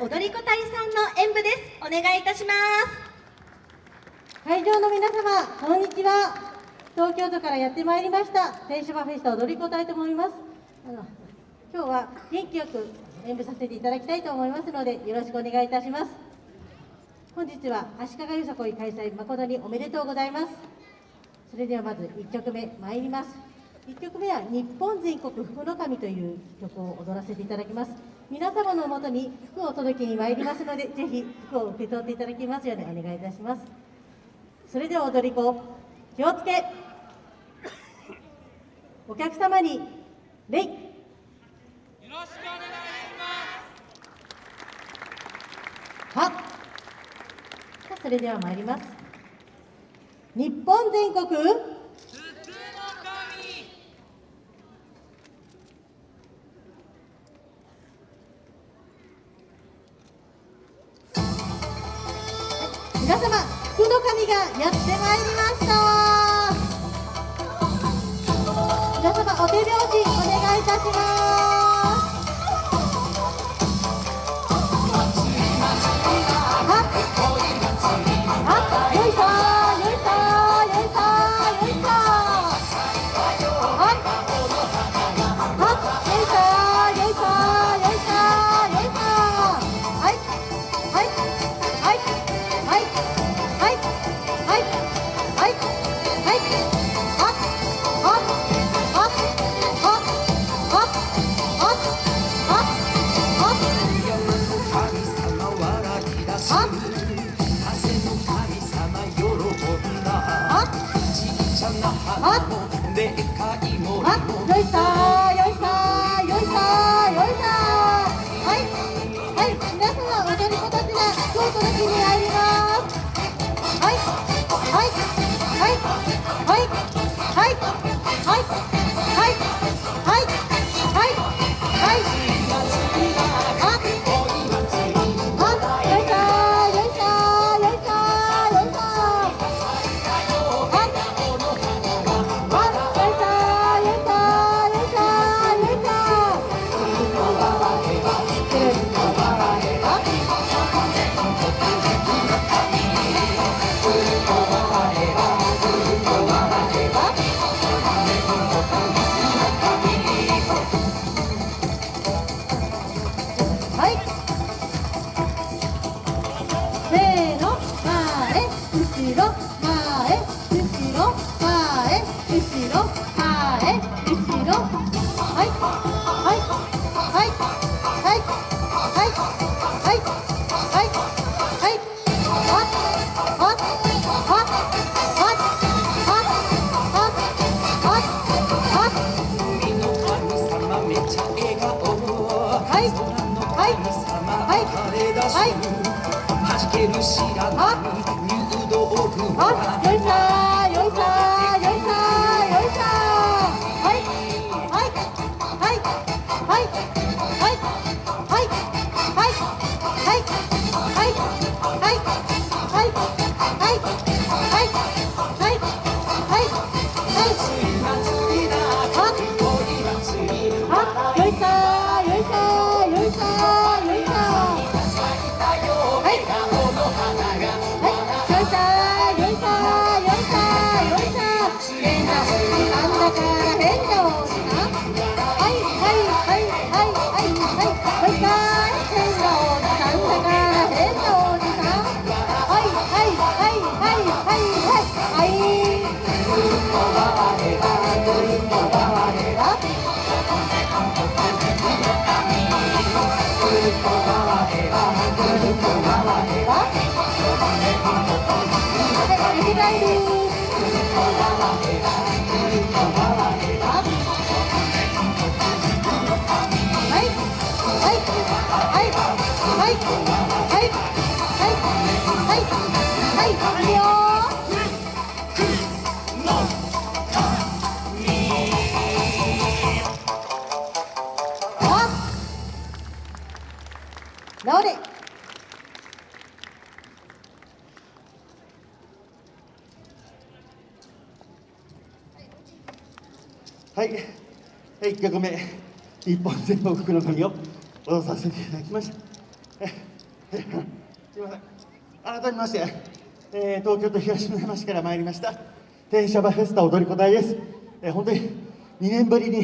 踊り子隊さんの演舞です。お願いいたします。会場の皆様こんにちは。東京都からやってまいりました。天島フェスタ踊り子隊と思います。あの今日は元気よく演舞させていただきたいと思いますのでよろしくお願いいたします。本日は足利よさこい開催誠におめでとうございます。それではまず1曲目参ります。1曲目は「日本全国福の神」という曲を踊らせていただきます。皆様のもとに服を届けに参りますのでぜひ服を受け取っていただきますようにお願いいたします。それでは踊り子気をつけ。お客様に礼よろしくお願いします。はそれでは参ります。日本全国皆様福の神がやってまいりました。皆様お手拍子お願いいたします。はい。はいはい。はじける白波入道雲はやりたい Bye. 直れ。はい、はい、1曲目、日本全国の神を。踊らさせていただきました。すみません。改めまして、えー東京都東村山市から参りました。天シャバフェスタ踊り子隊です、えー本当に2年ぶりに